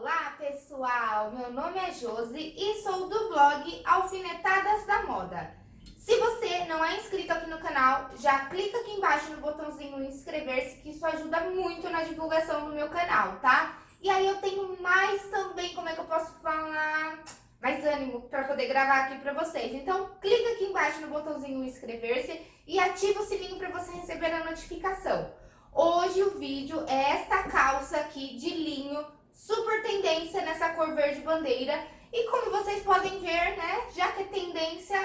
Olá pessoal, meu nome é Josi e sou do blog Alfinetadas da Moda. Se você não é inscrito aqui no canal, já clica aqui embaixo no botãozinho inscrever-se que isso ajuda muito na divulgação do meu canal, tá? E aí eu tenho mais também, como é que eu posso falar, mais ânimo para poder gravar aqui para vocês. Então clica aqui embaixo no botãozinho inscrever-se e ativa o sininho para você receber a notificação. Hoje o vídeo é esta calça aqui de linho, super tendência nessa cor verde bandeira. E como vocês podem ver, né, já que é tendência,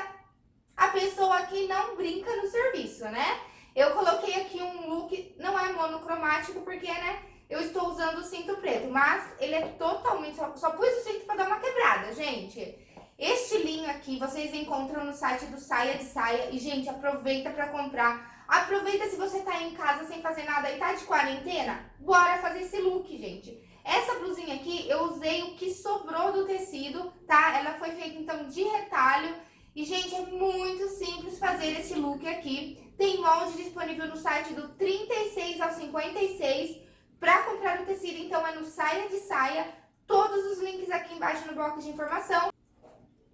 a pessoa aqui não brinca no serviço, né? Eu coloquei aqui um look, não é monocromático, porque, né, eu estou usando o cinto preto, mas ele é totalmente, só, só pus o cinto para dar uma quebrada, gente. Este linho aqui vocês encontram no site do Saia de Saia e, gente, aproveita para comprar Aproveita se você tá em casa sem fazer nada e tá de quarentena, bora fazer esse look, gente. Essa blusinha aqui, eu usei o que sobrou do tecido, tá? Ela foi feita, então, de retalho. E, gente, é muito simples fazer esse look aqui. Tem molde disponível no site do 36 ao 56. Pra comprar o tecido, então, é no Saia de Saia. Todos os links aqui embaixo no bloco de informação.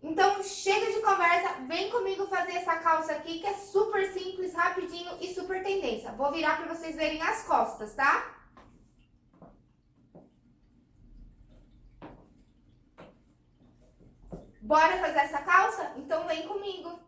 Então, chega de conversa, vem comigo fazer essa calça aqui, que é super simples, rapidinho e super tendência. Vou virar para vocês verem as costas, tá? Bora fazer essa calça? Então, vem comigo.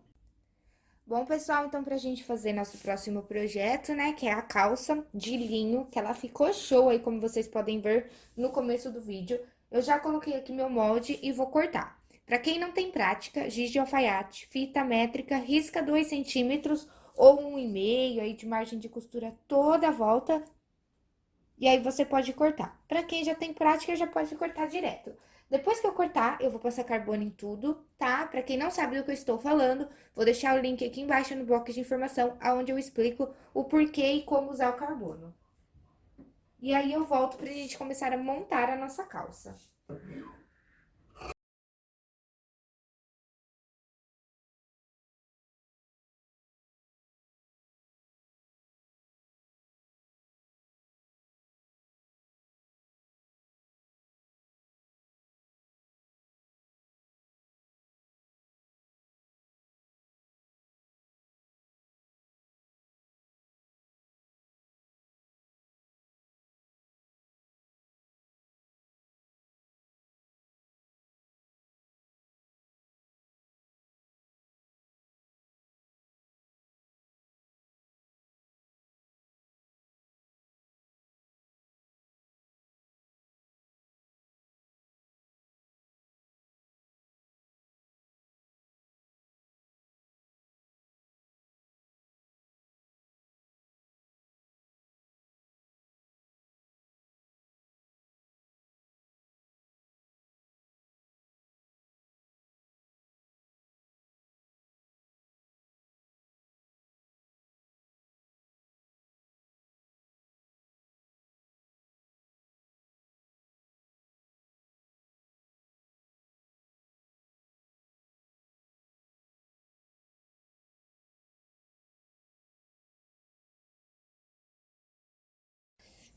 Bom, pessoal, então pra gente fazer nosso próximo projeto, né, que é a calça de linho, que ela ficou show aí, como vocês podem ver no começo do vídeo. Eu já coloquei aqui meu molde e vou cortar. Para quem não tem prática, giz de alfaiate, fita métrica, risca 2 centímetros ou 1,5 aí de margem de costura toda a volta. E aí você pode cortar. Para quem já tem prática, já pode cortar direto. Depois que eu cortar, eu vou passar carbono em tudo, tá? Para quem não sabe do que eu estou falando, vou deixar o link aqui embaixo no bloco de informação, onde eu explico o porquê e como usar o carbono. E aí eu volto pra gente começar a montar a nossa calça.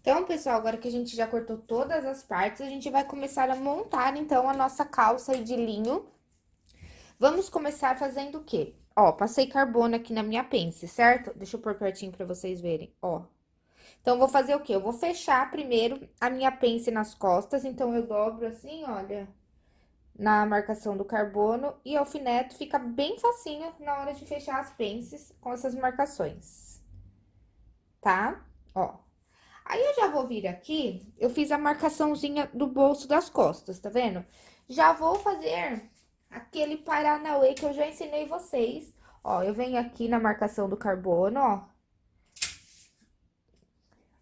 Então, pessoal, agora que a gente já cortou todas as partes, a gente vai começar a montar, então, a nossa calça de linho. Vamos começar fazendo o quê? Ó, passei carbono aqui na minha pence, certo? Deixa eu pôr pertinho pra vocês verem, ó. Então, vou fazer o quê? Eu vou fechar primeiro a minha pence nas costas, então, eu dobro assim, olha, na marcação do carbono e alfineto, fica bem facinho na hora de fechar as pences com essas marcações, tá? Ó. Aí, eu já vou vir aqui, eu fiz a marcaçãozinha do bolso das costas, tá vendo? Já vou fazer aquele Paranauê que eu já ensinei vocês. Ó, eu venho aqui na marcação do carbono, ó.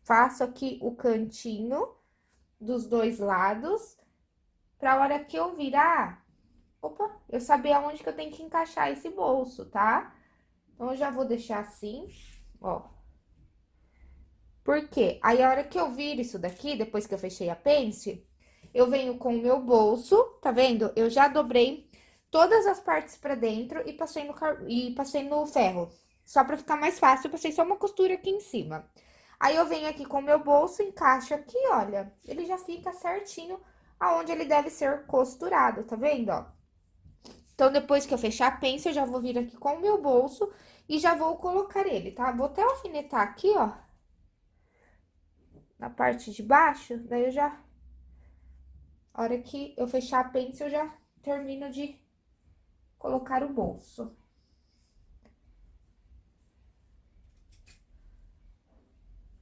Faço aqui o cantinho dos dois lados, pra hora que eu virar, opa, eu saber aonde que eu tenho que encaixar esse bolso, tá? Então, eu já vou deixar assim, ó. Por quê? Aí, a hora que eu viro isso daqui, depois que eu fechei a pence, eu venho com o meu bolso, tá vendo? Eu já dobrei todas as partes pra dentro e passei no, e passei no ferro. Só pra ficar mais fácil, eu passei só uma costura aqui em cima. Aí, eu venho aqui com o meu bolso, encaixo aqui, olha, ele já fica certinho aonde ele deve ser costurado, tá vendo, ó? Então, depois que eu fechar a pence, eu já vou vir aqui com o meu bolso e já vou colocar ele, tá? Vou até alfinetar aqui, ó. Na parte de baixo, daí eu já... A hora que eu fechar a pence, eu já termino de colocar o bolso.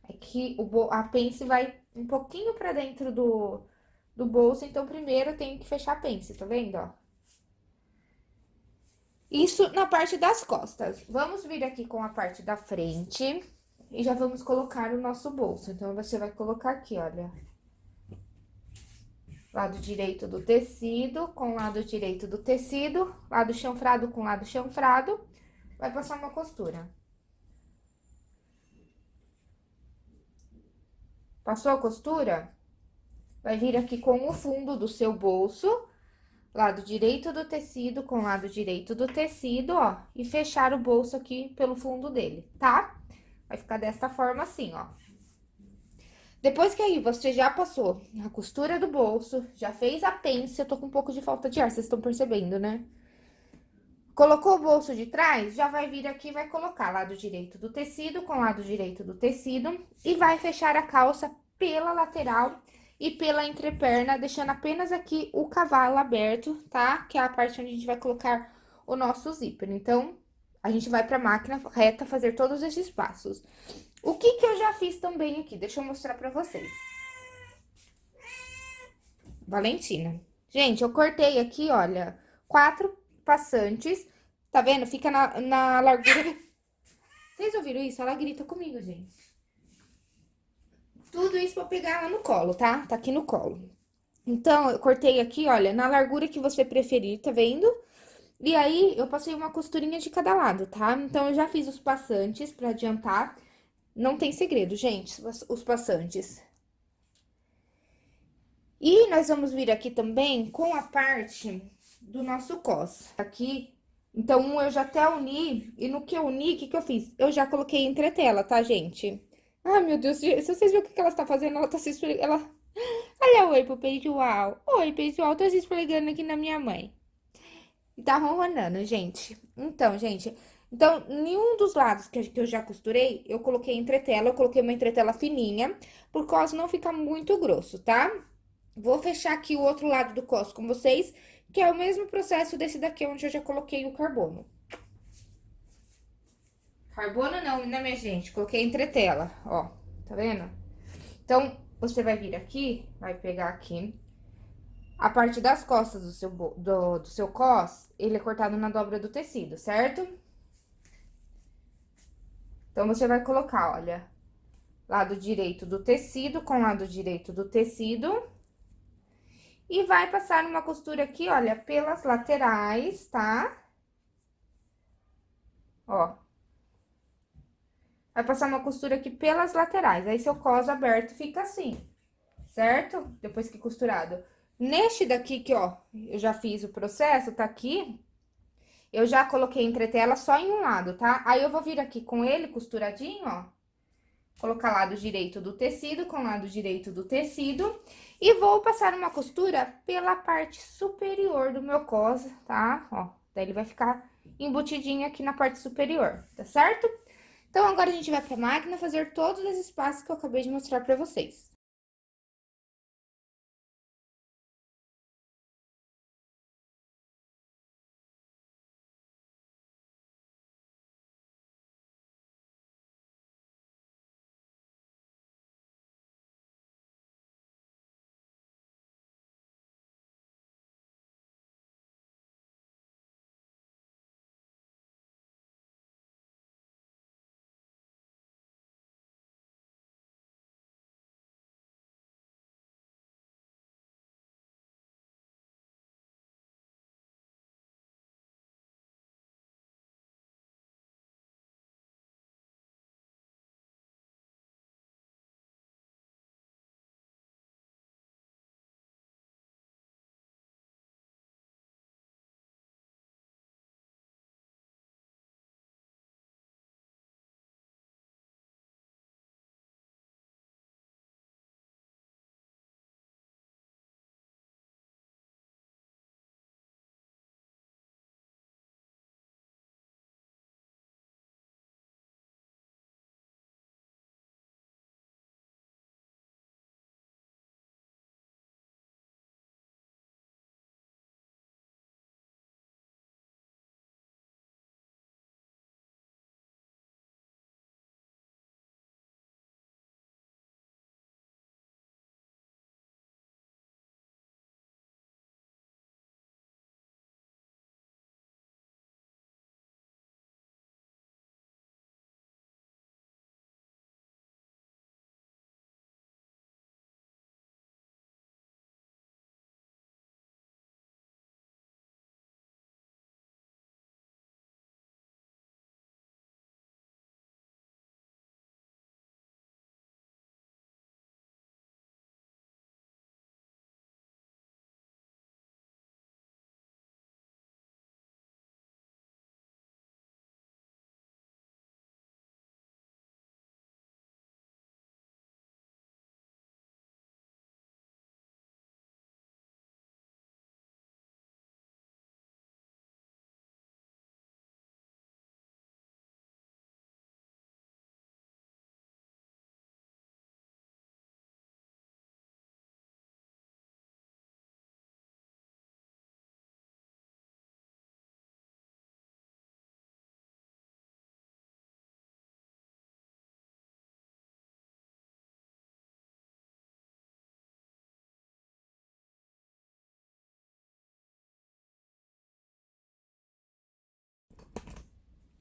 É que o, a pence vai um pouquinho pra dentro do, do bolso, então primeiro eu tenho que fechar a pence, tá vendo, ó? Isso na parte das costas. Vamos vir aqui com a parte da frente e já vamos colocar o nosso bolso. Então, você vai colocar aqui, olha. Lado direito do tecido com lado direito do tecido, lado chanfrado com lado chanfrado. Vai passar uma costura. Passou a costura? Vai vir aqui com o fundo do seu bolso lado direito do tecido com lado direito do tecido, ó, e fechar o bolso aqui pelo fundo dele, tá? Vai ficar desta forma assim, ó. Depois que aí você já passou a costura do bolso, já fez a pence, eu tô com um pouco de falta de ar, vocês estão percebendo, né? Colocou o bolso de trás, já vai vir aqui vai colocar lado direito do tecido com lado direito do tecido e vai fechar a calça pela lateral e pela entreperna, deixando apenas aqui o cavalo aberto, tá? Que é a parte onde a gente vai colocar o nosso zíper. Então, a gente vai pra máquina reta fazer todos esses passos. O que que eu já fiz também aqui? Deixa eu mostrar pra vocês. Valentina. Gente, eu cortei aqui, olha, quatro passantes, tá vendo? Fica na, na largura... Vocês ouviram isso? Ela grita comigo, gente. Tudo isso pra pegar ela no colo, tá? Tá aqui no colo. Então, eu cortei aqui, olha, na largura que você preferir, tá vendo? E aí, eu passei uma costurinha de cada lado, tá? Então, eu já fiz os passantes pra adiantar. Não tem segredo, gente, os passantes. E nós vamos vir aqui também com a parte do nosso cos. Aqui, então, um eu já até uni, e no que eu uni, o que que eu fiz? Eu já coloquei entretela, tá, gente? Ai, meu Deus, se vocês verem o que ela está fazendo, ela está se esfregando, ela... Olha oi pro pessoal. Oi, pessoal, tô se esfregando aqui na minha mãe. Tá ronronando, gente. Então, gente, então, nenhum dos lados que eu já costurei, eu coloquei entretela, eu coloquei uma entretela fininha, por causa não ficar muito grosso, tá? Vou fechar aqui o outro lado do cos com vocês, que é o mesmo processo desse daqui, onde eu já coloquei o carbono. Carbono não, né, minha gente? Coloquei entretela, ó, tá vendo? Então, você vai vir aqui, vai pegar aqui. A parte das costas do seu, do, do seu cos, ele é cortado na dobra do tecido, certo? Então, você vai colocar, olha, lado direito do tecido com lado direito do tecido. E vai passar uma costura aqui, olha, pelas laterais, tá? Ó, Vai passar uma costura aqui pelas laterais. Aí, seu cos aberto fica assim, certo? Depois que costurado. Neste daqui que, ó, eu já fiz o processo, tá aqui. Eu já coloquei entretela só em um lado, tá? Aí, eu vou vir aqui com ele costuradinho, ó. Colocar lado direito do tecido com lado direito do tecido. E vou passar uma costura pela parte superior do meu cos, tá? Ó, daí ele vai ficar embutidinho aqui na parte superior, tá certo? Então, agora a gente vai para a máquina fazer todos esses passos que eu acabei de mostrar para vocês.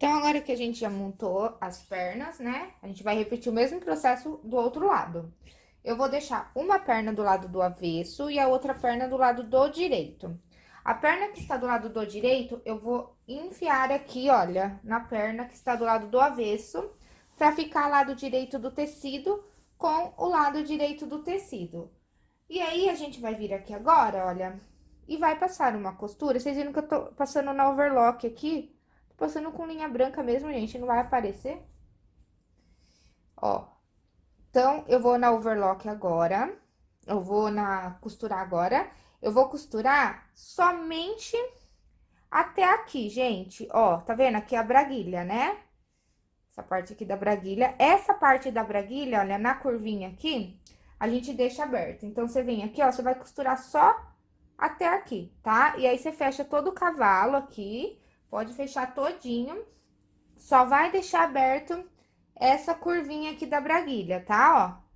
Então, agora que a gente já montou as pernas, né? A gente vai repetir o mesmo processo do outro lado. Eu vou deixar uma perna do lado do avesso e a outra perna do lado do direito. A perna que está do lado do direito, eu vou enfiar aqui, olha, na perna que está do lado do avesso, pra ficar lado direito do tecido com o lado direito do tecido. E aí, a gente vai vir aqui agora, olha, e vai passar uma costura. Vocês viram que eu tô passando na overlock aqui? Passando com linha branca mesmo, gente, não vai aparecer. Ó. Então, eu vou na overlock agora. Eu vou na costurar agora. Eu vou costurar somente até aqui, gente. Ó, tá vendo? Aqui é a braguilha, né? Essa parte aqui da braguilha. Essa parte da braguilha, olha, na curvinha aqui, a gente deixa aberto. Então, você vem aqui, ó, você vai costurar só até aqui, tá? E aí, você fecha todo o cavalo aqui Pode fechar todinho. Só vai deixar aberto essa curvinha aqui da braguilha, tá? Ó,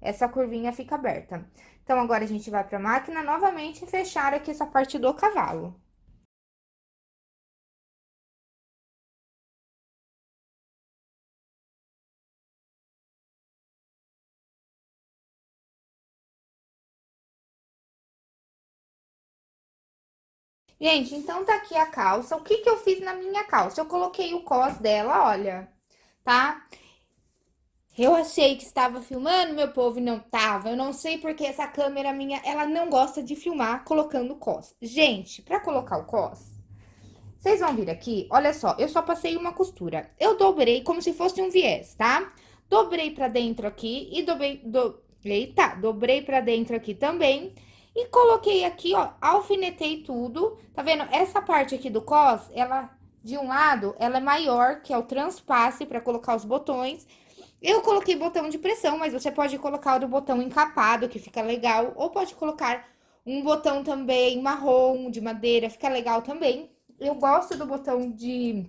essa curvinha fica aberta. Então, agora a gente vai pra máquina novamente fechar aqui essa parte do cavalo. Gente, então tá aqui a calça. O que que eu fiz na minha calça? Eu coloquei o cos dela, olha, tá? Eu achei que estava filmando, meu povo, e não tava. Eu não sei porque essa câmera minha, ela não gosta de filmar colocando cos. Gente, pra colocar o cos, vocês vão vir aqui, olha só, eu só passei uma costura. Eu dobrei como se fosse um viés, tá? Dobrei pra dentro aqui e dobrei, do... eita, dobrei pra dentro aqui também. E coloquei aqui, ó, alfinetei tudo. Tá vendo? Essa parte aqui do cos, ela, de um lado, ela é maior, que é o transpasse para colocar os botões. Eu coloquei botão de pressão, mas você pode colocar o botão encapado, que fica legal. Ou pode colocar um botão também marrom, de madeira, fica legal também. Eu gosto do botão de,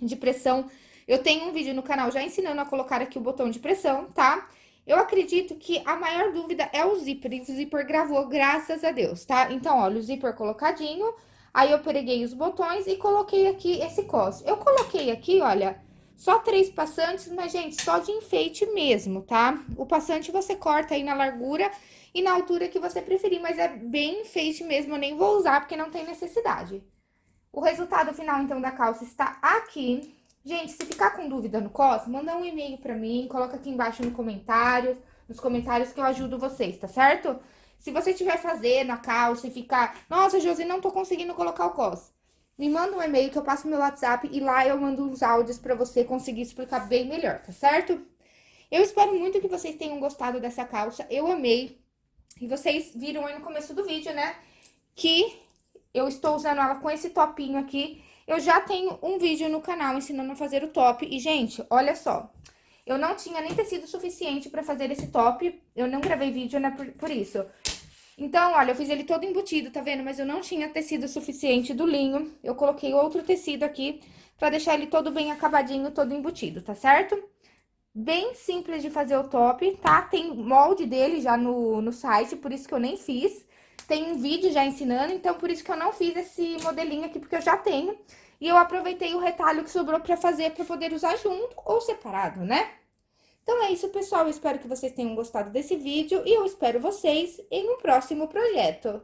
de pressão. Eu tenho um vídeo no canal já ensinando a colocar aqui o botão de pressão, tá? Tá? Eu acredito que a maior dúvida é o zíper, e o zíper gravou, graças a Deus, tá? Então, olha, o zíper colocadinho, aí eu preguei os botões e coloquei aqui esse cos. Eu coloquei aqui, olha, só três passantes, mas, gente, só de enfeite mesmo, tá? O passante você corta aí na largura e na altura que você preferir, mas é bem enfeite mesmo, eu nem vou usar porque não tem necessidade. O resultado final, então, da calça está aqui. Gente, se ficar com dúvida no COS, manda um e-mail pra mim, coloca aqui embaixo no comentário, nos comentários que eu ajudo vocês, tá certo? Se você estiver fazendo a calça e ficar, nossa, Josi, não tô conseguindo colocar o COS, me manda um e-mail que eu passo meu WhatsApp e lá eu mando uns áudios pra você conseguir explicar bem melhor, tá certo? Eu espero muito que vocês tenham gostado dessa calça, eu amei. E vocês viram aí no começo do vídeo, né, que eu estou usando ela com esse topinho aqui eu já tenho um vídeo no canal ensinando a fazer o top. E, gente, olha só. Eu não tinha nem tecido suficiente pra fazer esse top. Eu não gravei vídeo, né, por, por isso. Então, olha, eu fiz ele todo embutido, tá vendo? Mas eu não tinha tecido suficiente do linho. Eu coloquei outro tecido aqui pra deixar ele todo bem acabadinho, todo embutido, tá certo? Bem simples de fazer o top, tá? Tem molde dele já no, no site, por isso que eu nem fiz tem um vídeo já ensinando, então por isso que eu não fiz esse modelinho aqui, porque eu já tenho. E eu aproveitei o retalho que sobrou pra fazer, pra poder usar junto ou separado, né? Então é isso, pessoal. Eu espero que vocês tenham gostado desse vídeo e eu espero vocês em um próximo projeto.